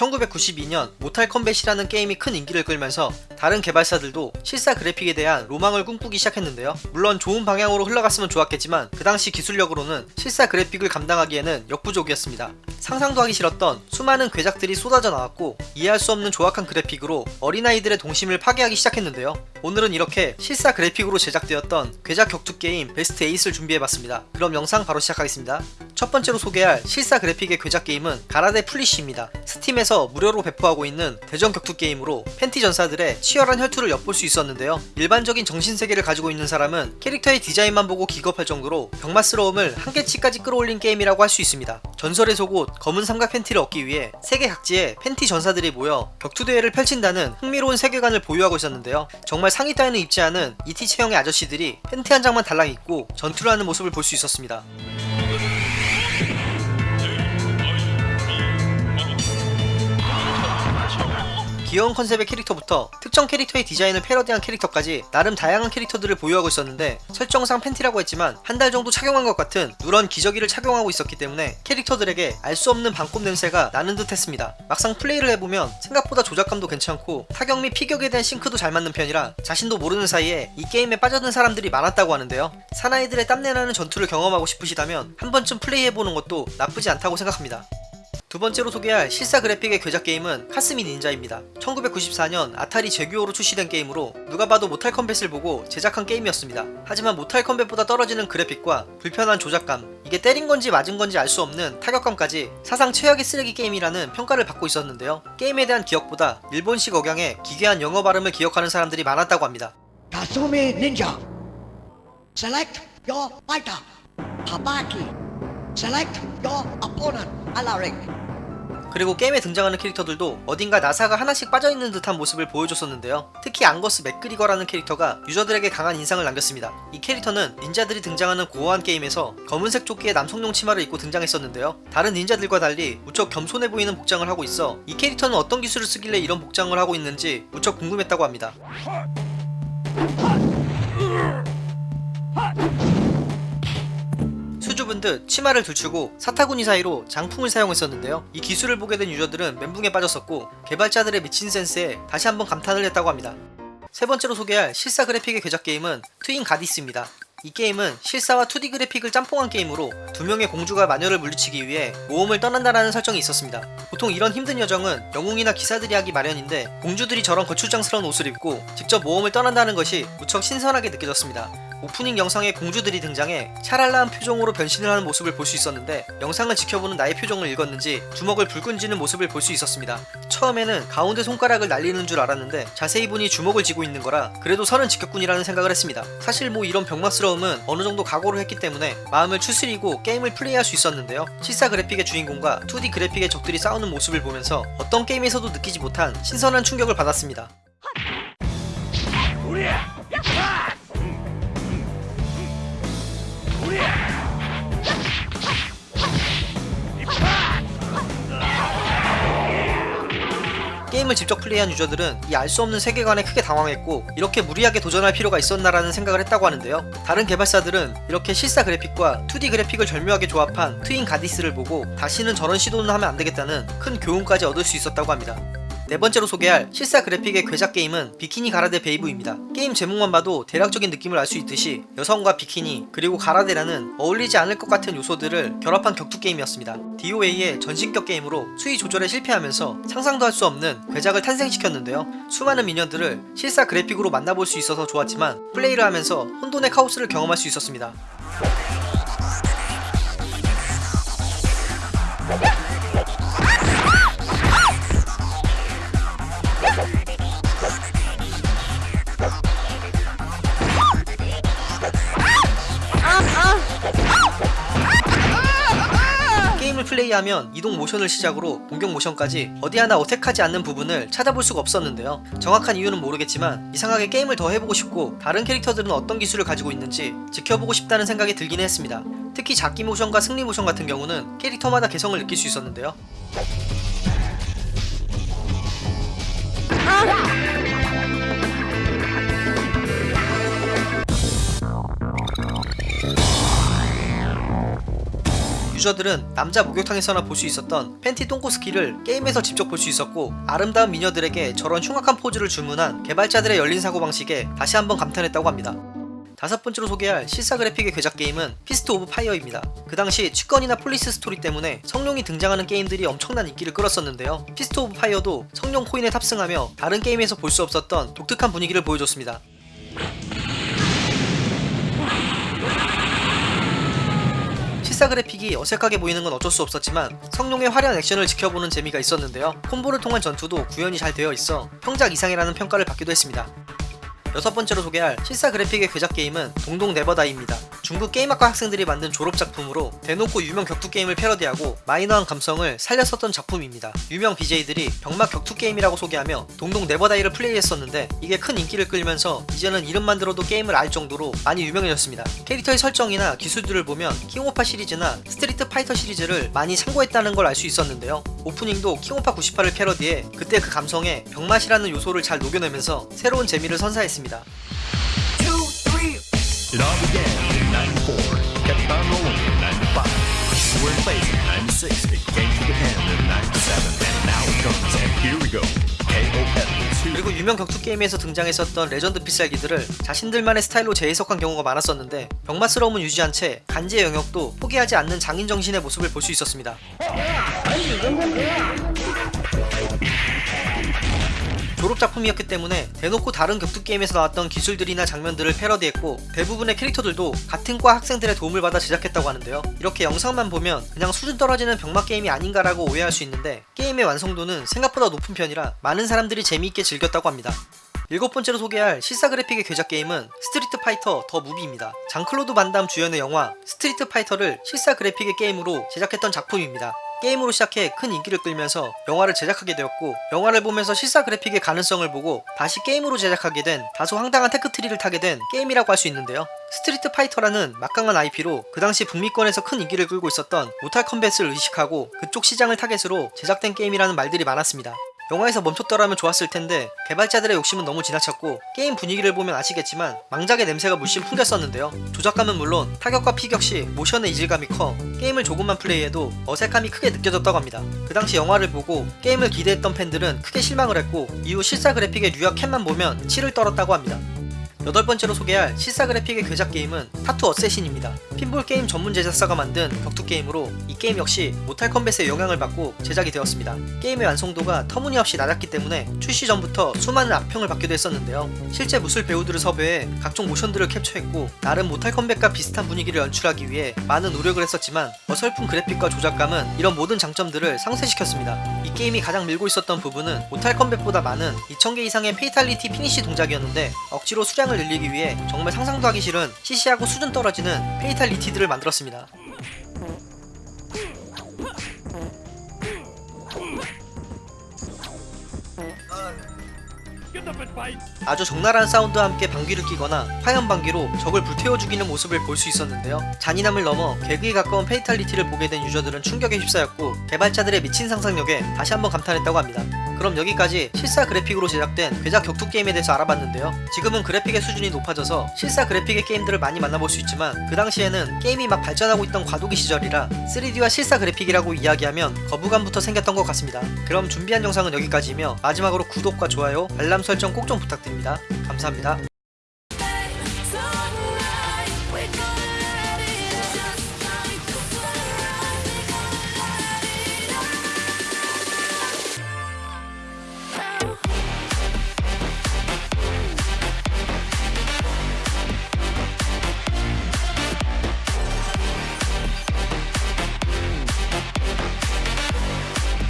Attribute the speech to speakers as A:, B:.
A: 1992년 모탈 컴뱃이라는 게임이 큰 인기를 끌면서 다른 개발사들도 실사 그래픽에 대한 로망을 꿈꾸기 시작했는데요. 물론 좋은 방향으로 흘러갔으면 좋았겠지만 그 당시 기술력으로는 실사 그래픽을 감당하기에는 역부족이었습니다. 상상도 하기 싫었던 수많은 괴작들이 쏟아져 나왔고 이해할 수 없는 조악한 그래픽으로 어린아이들의 동심을 파괴하기 시작했는데요. 오늘은 이렇게 실사 그래픽으로 제작되었던 괴작 격투 게임 베스트 8을 준비해봤습니다. 그럼 영상 바로 시작하겠습니다. 첫 번째로 소개할 실사 그래픽의 괴작 게임은 가라데 플리쉬입니다. 스팀에서 무료로 배포하고 있는 대전 격투 게임으로 팬티 전사들의 치열한 혈투를 엿볼 수 있었는데요. 일반적인 정신세계를 가지고 있는 사람은 캐릭터의 디자인만 보고 기겁할 정도로 병맛스러움을 한계치까지 끌어올린 게임이라고 할 수 있습니다. 전설의 속옷 검은 삼각 팬티를 얻기 위해 세계 각지에 팬티 전사들이 모여 격투 대회를 펼친다는 흥미로운 세계관을 보유하고 있었는데요. 정말 상의 따위는 입지 않은 이티 체형의 아저씨들이 팬티 한 장만 달랑 입고 전투를 하는 모습을 볼 수 있었습니다. 귀여운 컨셉의 캐릭터부터 특정 캐릭터의 디자인을 패러디한 캐릭터까지 나름 다양한 캐릭터들을 보유하고 있었는데 설정상 팬티라고 했지만 한 달 정도 착용한 것 같은 누런 기저귀를 착용하고 있었기 때문에 캐릭터들에게 알 수 없는 반꼽 냄새가 나는 듯 했습니다. 막상 플레이를 해보면 생각보다 조작감도 괜찮고 타격 및 피격에 대한 싱크도 잘 맞는 편이라 자신도 모르는 사이에 이 게임에 빠져든 사람들이 많았다고 하는데요. 사나이들의 땀내나는 전투를 경험하고 싶으시다면 한 번쯤 플레이해보는 것도 나쁘지 않다고 생각합니다. 두 번째로 소개할 실사 그래픽의 괴작 게임은 카스미 닌자입니다. 1994년 아타리 제규어로 출시된 게임으로 누가 봐도 모탈 컴뱃을 보고 제작한 게임이었습니다. 하지만 모탈 컴뱃보다 떨어지는 그래픽과 불편한 조작감, 이게 때린 건지 맞은 건지 알 수 없는 타격감까지 사상 최악의 쓰레기 게임이라는 평가를 받고 있었는데요. 게임에 대한 기억보다 일본식 억양의 기괴한 영어 발음을 기억하는 사람들이 많았다고 합니다.
B: Kasumi Ninja. Select your fighter. Habaki. Select your opponent. Alaric.
A: 그리고 게임에 등장하는 캐릭터들도 어딘가 나사가 하나씩 빠져있는 듯한 모습을 보여줬었는데요. 특히 앙거스 맥그리거라는 캐릭터가 유저들에게 강한 인상을 남겼습니다. 이 캐릭터는 닌자들이 등장하는 고어한 게임에서 검은색 조끼에 남성용 치마를 입고 등장했었는데요. 다른 닌자들과 달리 무척 겸손해 보이는 복장을 하고 있어 이 캐릭터는 어떤 기술을 쓰길래 이런 복장을 하고 있는지 무척 궁금했다고 합니다. 듯 치마를 들추고 사타구니 사이로 장풍을 사용했었는데요. 이 기술을 보게 된 유저들은 멘붕에 빠졌었고 개발자들의 미친 센스에 다시 한번 감탄을 했다고 합니다. 세 번째로 소개할 실사 그래픽의 괴작 게임은 트윈 가디스입니다. 이 게임은 실사와 2D 그래픽을 짬뽕한 게임으로 두 명의 공주가 마녀를 물리치기 위해 모험을 떠난다라는 설정이 있었습니다. 보통 이런 힘든 여정은 영웅이나 기사들이 하기 마련인데 공주들이 저런 거추장스러운 옷을 입고 직접 모험을 떠난다는 것이 무척 신선하게 느껴졌습니다. 오프닝 영상에 공주들이 등장해 샤랄라한 표정으로 변신을 하는 모습을 볼 수 있었는데 영상을 지켜보는 나의 표정을 읽었는지 주먹을 불끈 쥐는 모습을 볼 수 있었습니다. 처음에는 가운데 손가락을 날리는 줄 알았는데 자세히 보니 주먹을 쥐고 있는 거라 그래도 선은 지켰군이라는 생각을 했습니다. 사실 뭐 이런 병맛스러움은 어느 정도 각오를 했기 때문에 마음을 추스리고 게임을 플레이할 수 있었는데요. 실사 그래픽의 주인공과 2D 그래픽의 적들이 싸우는 모습을 보면서 어떤 게임에서도 느끼지 못한 신선한 충격을 받았습니다. 게임을 직접 플레이한 유저들은 이 알 수 없는 세계관에 크게 당황했고 이렇게 무리하게 도전할 필요가 있었나라는 생각을 했다고 하는데요. 다른 개발사들은 이렇게 실사 그래픽과 2D 그래픽을 절묘하게 조합한 트윈 가디스를 보고 다시는 저런 시도는 하면 안되겠다는 큰 교훈까지 얻을 수 있었다고 합니다. 네 번째로 소개할 실사 그래픽의 괴작 게임은 비키니 가라데 베이브입니다. 게임 제목만 봐도 대략적인 느낌을 알 수 있듯이 여성과 비키니 그리고 가라데라는 어울리지 않을 것 같은 요소들을 결합한 격투 게임이었습니다. DOA의 전신 격 게임으로 수위 조절에 실패하면서 상상도 할 수 없는 괴작을 탄생시켰는데요. 수많은 미녀들을 실사 그래픽으로 만나볼 수 있어서 좋았지만 플레이를 하면서 혼돈의 카오스를 경험할 수 있었습니다. 플레이하면 이동 모션을 시작으로 공격 모션까지 어디 하나 어색하지 않는 부분을 찾아볼 수가 없었는데요. 정확한 이유는 모르겠지만 이상하게 게임을 더 해보고 싶고 다른 캐릭터들은 어떤 기술을 가지고 있는지 지켜보고 싶다는 생각이 들긴 했습니다. 특히 잡기 모션과 승리 모션 같은 경우는 캐릭터마다 개성을 느낄 수 있었는데요. 유저들은 남자 목욕탕에서나 볼 수 있었던 팬티 똥꼬 스킬을 게임에서 직접 볼 수 있었고 아름다운 미녀들에게 저런 흉악한 포즈를 주문한 개발자들의 열린 사고방식에 다시 한번 감탄했다고 합니다. 다섯 번째로 소개할 실사 그래픽의 괴작 게임은 피스트 오브 파이어입니다. 그 당시 취권이나 폴리스 스토리 때문에 성룡이 등장하는 게임들이 엄청난 인기를 끌었었는데요. 피스트 오브 파이어도 성룡 코인에 탑승하며 다른 게임에서 볼 수 없었던 독특한 분위기를 보여줬습니다. 실사 그래픽이 어색하게 보이는 건 어쩔 수 없었지만 성룡의 화려한 액션을 지켜보는 재미가 있었는데요. 콤보를 통한 전투도 구현이 잘 되어 있어 평작 이상이라는 평가를 받기도 했습니다. 여섯 번째로 소개할 실사 그래픽의 괴작 게임은 동동 네버다이입니다. 중국 게임학과 학생들이 만든 졸업 작품으로 대놓고 유명 격투 게임을 패러디하고 마이너한 감성을 살렸었던 작품입니다. 유명 BJ들이 병맛 격투 게임이라고 소개하며 동동 네버다이를 플레이했었는데 이게 큰 인기를 끌면서 이제는 이름만 들어도 게임을 알 정도로 많이 유명해졌습니다. 캐릭터의 설정이나 기술들을 보면 킹오파 시리즈나 스트리트 파이터 시리즈를 많이 참고했다는 걸 알 수 있었는데요. 오프닝도 킹오파 98을 패러디해 그때 그 감성에 병맛이라는 요소를 잘 녹여내면서 새로운 재미를 선사했습니다.
C: It all began in 94, kept on rolling in 95. We were in place in 96, it came to the end in 97, and now it comes, and here we go. KOF 2.
A: 그리고 유명 격투 게임에서 등장했었던 레전드 필살기들을 자신들만의 스타일로 재해석한 경우가 많았었는데 병맛스러움은 유지한 채 간지의 영역도 포기하지 않는 장인 정신의 모습을 볼 수 있었습니다. 졸업 작품이었기 때문에 대놓고 다른 격투 게임에서 나왔던 기술들이나 장면들을 패러디했고 대부분의 캐릭터들도 같은 과 학생들의 도움을 받아 제작했다고 하는데요. 이렇게 영상만 보면 그냥 수준 떨어지는 병맛 게임이 아닌가라고 오해할 수 있는데 게임의 완성도는 생각보다 높은 편이라 많은 사람들이 재미있게 즐겼다고 합니다. 일곱 번째로 소개할 실사 그래픽의 괴작 게임은 스트리트 파이터 더 무비입니다. 장클로드 반담 주연의 영화 스트리트 파이터를 실사 그래픽의 게임으로 제작했던 작품입니다. 게임으로 시작해 큰 인기를 끌면서 영화를 제작하게 되었고 영화를 보면서 실사 그래픽의 가능성을 보고 다시 게임으로 제작하게 된 다소 황당한 테크트리를 타게 된 게임이라고 할 수 있는데요. 스트리트 파이터라는 막강한 IP로 그 당시 북미권에서 큰 인기를 끌고 있었던 모탈 컴뱃을 의식하고 그쪽 시장을 타겟으로 제작된 게임이라는 말들이 많았습니다. 영화에서 멈췄더라면 좋았을 텐데 개발자들의 욕심은 너무 지나쳤고 게임 분위기를 보면 아시겠지만 망작의 냄새가 물씬 풍겼었는데요. 조작감은 물론 타격과 피격 시 모션의 이질감이 커 게임을 조금만 플레이해도 어색함이 크게 느껴졌다고 합니다. 그 당시 영화를 보고 게임을 기대했던 팬들은 크게 실망을 했고 이후 실사 그래픽의 류와 켄만 보면 치를 떨었다고 합니다. 여덟 번째로 소개할 실사 그래픽의 괴작 게임은 타투 어쌔신입니다. 핀볼 게임 전문 제작사가 만든 격투 게임으로 이 게임 역시 모탈 컴뱃의 영향을 받고 제작이 되었습니다. 게임의 완성도가 터무니없이 낮았기 때문에 출시 전부터 수많은 악평을 받기도 했었는데요. 실제 무술 배우들을 섭외해 각종 모션들을 캡처했고 나름 모탈 컴뱃과 비슷한 분위기를 연출하기 위해 많은 노력을 했었지만 어설픈 그래픽과 조작감은 이런 모든 장점들을 상쇄시켰습니다. 이 게임이 가장 밀고 있었던 부분은 모탈 컴뱃보다 많은 2000개 이상의 fatality 피니시 동작이었는데 억지로 수량 을 늘리기 위해 정말 상상도 하기 싫은 시시하고 수준 떨어지는 fatal ity들을 만들었습니다. 아주 적나라한 사운드와 함께 방귀를 끼거나 화염 방귀로 적을 불태워 죽이는 모습을 볼 수 있었는데요. 잔인함을 넘어 개그에 가까운 fatality를 보게 된 유저들은 충격에 휩싸였고 개발자들의 미친 상상력에 다시 한번 감탄했다고 합니다. 그럼 여기까지 실사 그래픽으로 제작된 괴작 격투 게임에 대해서 알아봤는데요. 지금은 그래픽의 수준이 높아져서 실사 그래픽의 게임들을 많이 만나볼 수 있지만 그 당시에는 게임이 막 발전하고 있던 과도기 시절이라 3D와 실사 그래픽이라고 이야기하면 거부감부터 생겼던 것 같습니다. 그럼 준비한 영상은 여기까지이며 마지막으로 구독과 좋아요, 알람 설정 꼭 좀 부탁드립니다. 감사합니다.